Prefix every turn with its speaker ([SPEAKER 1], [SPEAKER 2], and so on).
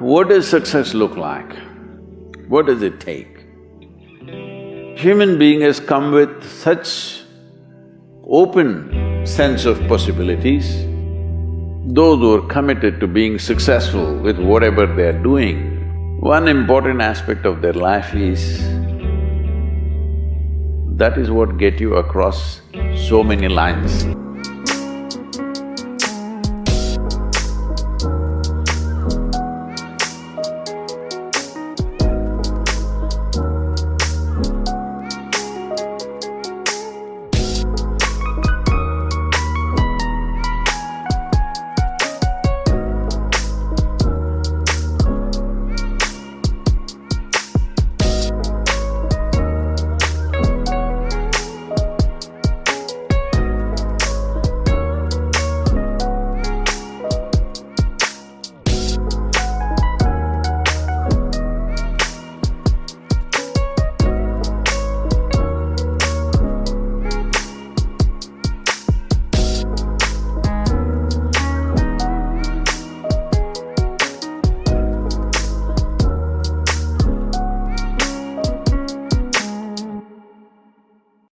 [SPEAKER 1] What does success look like? What does it take? Human being has come with such open sense of possibilities. Those who are committed to being successful with whatever they are doing, one important aspect of their life is that is what get you across so many lines.